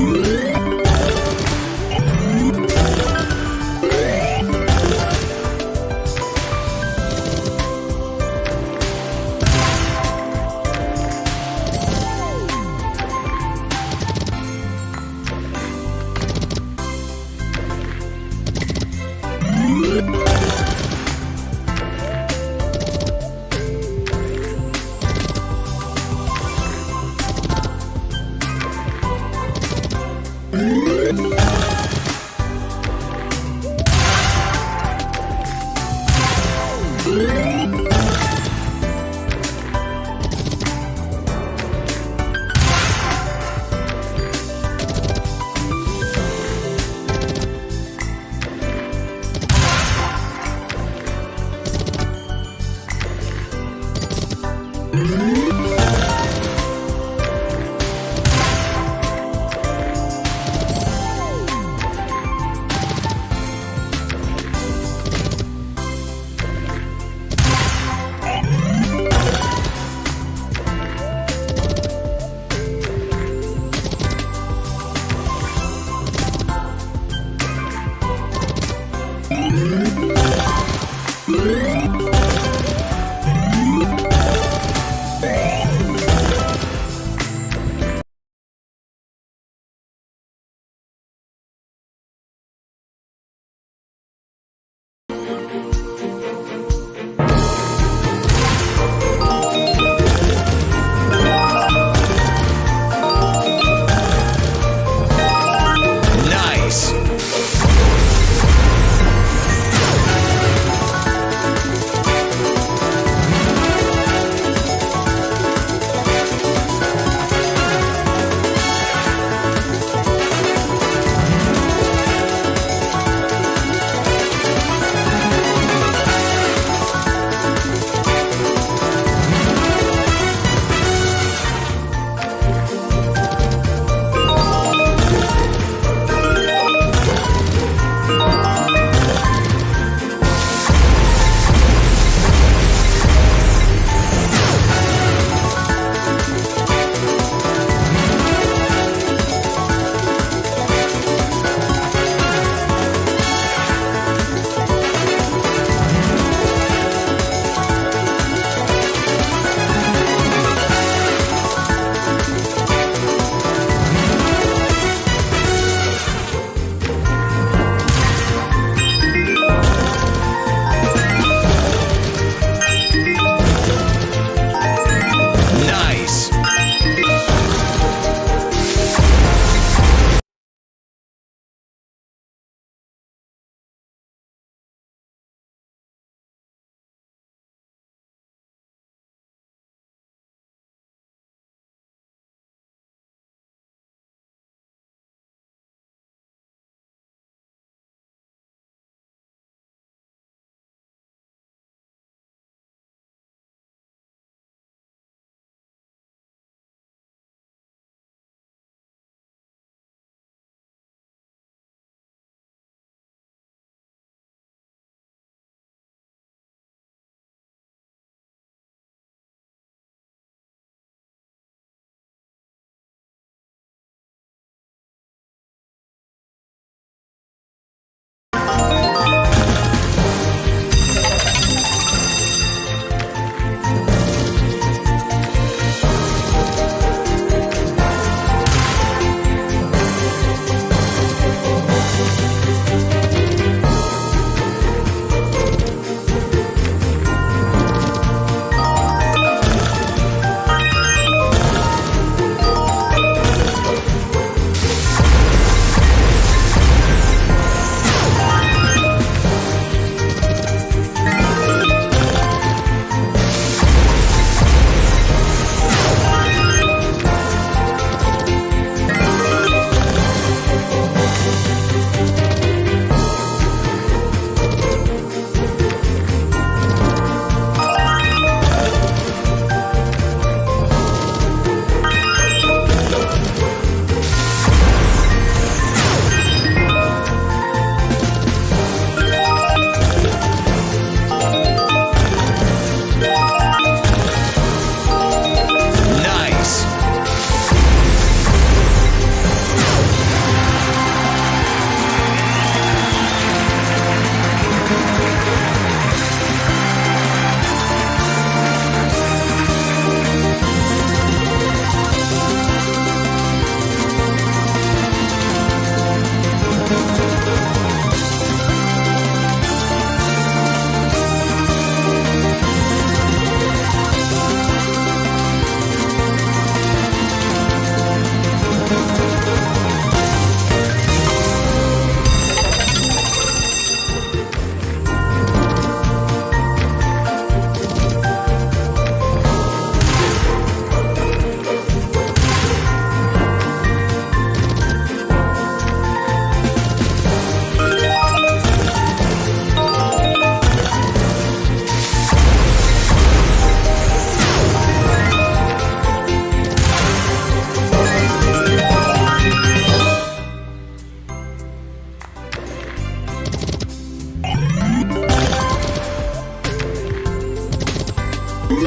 you. Música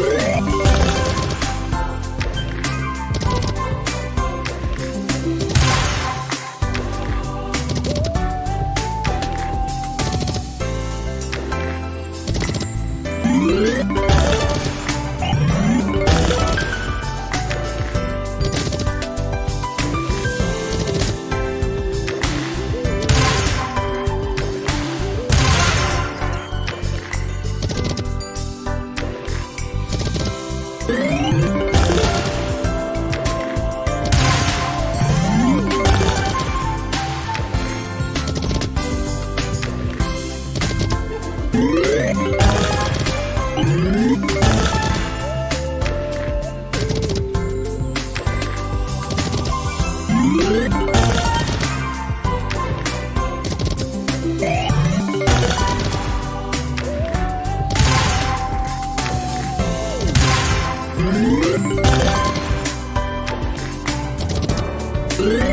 Woo! Brrr.